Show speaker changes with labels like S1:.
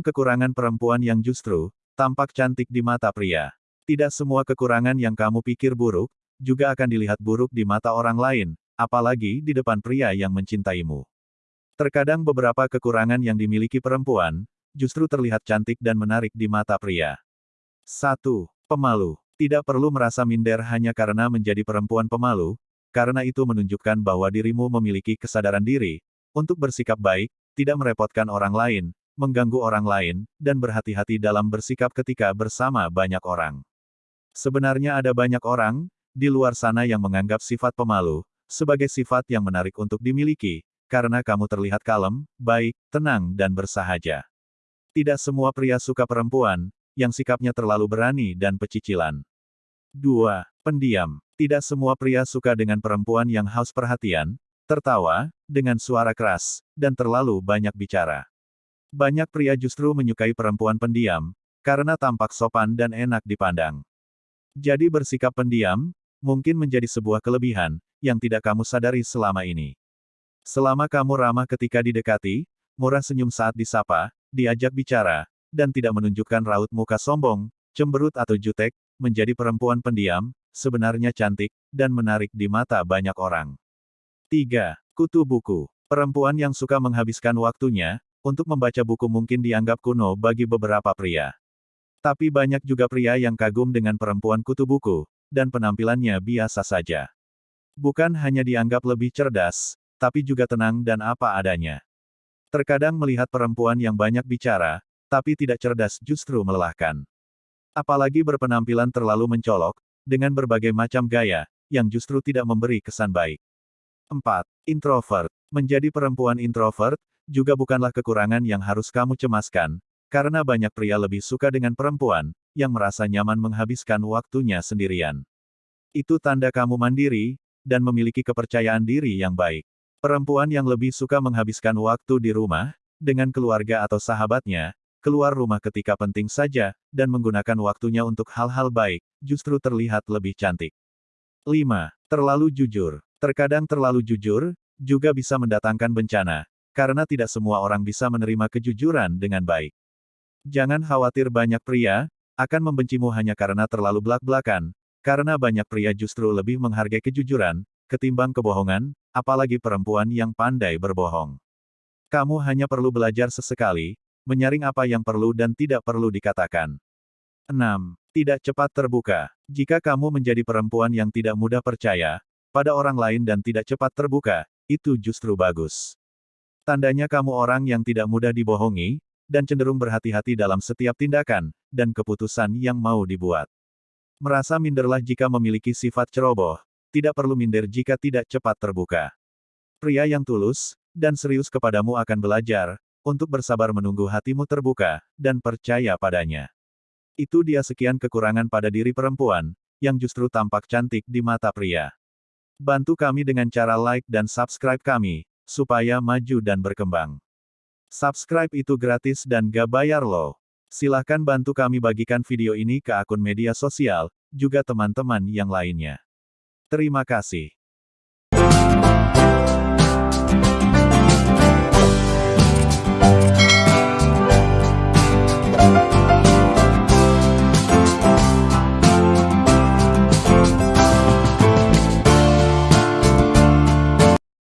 S1: Kekurangan perempuan yang justru tampak cantik di mata pria. Tidak semua kekurangan yang kamu pikir buruk, juga akan dilihat buruk di mata orang lain, apalagi di depan pria yang mencintaimu. Terkadang beberapa kekurangan yang dimiliki perempuan, justru terlihat cantik dan menarik di mata pria. 1. Pemalu. Tidak perlu merasa minder hanya karena menjadi perempuan pemalu, karena itu menunjukkan bahwa dirimu memiliki kesadaran diri, untuk bersikap baik, tidak merepotkan orang lain, mengganggu orang lain, dan berhati-hati dalam bersikap ketika bersama banyak orang. Sebenarnya ada banyak orang, di luar sana yang menganggap sifat pemalu, sebagai sifat yang menarik untuk dimiliki, karena kamu terlihat kalem, baik, tenang dan bersahaja. Tidak semua pria suka perempuan, yang sikapnya terlalu berani dan pecicilan. 2. Pendiam. Tidak semua pria suka dengan perempuan yang haus perhatian, tertawa, dengan suara keras, dan terlalu banyak bicara. Banyak pria justru menyukai perempuan pendiam, karena tampak sopan dan enak dipandang. Jadi bersikap pendiam, mungkin menjadi sebuah kelebihan, yang tidak kamu sadari selama ini. Selama kamu ramah ketika didekati, murah senyum saat disapa, diajak bicara, dan tidak menunjukkan raut muka sombong, cemberut atau jutek, menjadi perempuan pendiam, sebenarnya cantik, dan menarik di mata banyak orang. 3. Kutu buku. Perempuan yang suka menghabiskan waktunya, untuk membaca buku mungkin dianggap kuno bagi beberapa pria. Tapi banyak juga pria yang kagum dengan perempuan kutu buku, dan penampilannya biasa saja. Bukan hanya dianggap lebih cerdas, tapi juga tenang dan apa adanya. Terkadang melihat perempuan yang banyak bicara, tapi tidak cerdas justru melelahkan. Apalagi berpenampilan terlalu mencolok, dengan berbagai macam gaya, yang justru tidak memberi kesan baik. 4. Introvert. Menjadi perempuan introvert, juga bukanlah kekurangan yang harus kamu cemaskan, karena banyak pria lebih suka dengan perempuan, yang merasa nyaman menghabiskan waktunya sendirian. Itu tanda kamu mandiri, dan memiliki kepercayaan diri yang baik. Perempuan yang lebih suka menghabiskan waktu di rumah, dengan keluarga atau sahabatnya, keluar rumah ketika penting saja, dan menggunakan waktunya untuk hal-hal baik, justru terlihat lebih cantik. 5. Terlalu jujur. Terkadang terlalu jujur, juga bisa mendatangkan bencana, karena tidak semua orang bisa menerima kejujuran dengan baik. Jangan khawatir banyak pria, akan membencimu hanya karena terlalu belak-belakan, karena banyak pria justru lebih menghargai kejujuran, ketimbang kebohongan, apalagi perempuan yang pandai berbohong. Kamu hanya perlu belajar sesekali, menyaring apa yang perlu dan tidak perlu dikatakan. 6. Tidak cepat terbuka. Jika kamu menjadi perempuan yang tidak mudah percaya pada orang lain dan tidak cepat terbuka, itu justru bagus. Tandanya kamu orang yang tidak mudah dibohongi, dan cenderung berhati-hati dalam setiap tindakan dan keputusan yang mau dibuat. Merasa minderlah jika memiliki sifat ceroboh, tidak perlu minder jika tidak cepat terbuka. Pria yang tulus dan serius kepadamu akan belajar untuk bersabar menunggu hatimu terbuka, dan percaya padanya. Itu dia sekian kekurangan pada diri perempuan, yang justru tampak cantik di mata pria. Bantu kami dengan cara like dan subscribe kami, supaya maju dan berkembang. Subscribe itu gratis dan gak bayar loh. Silahkan bantu kami bagikan video ini ke akun media sosial, juga teman-teman yang lainnya. Terima kasih.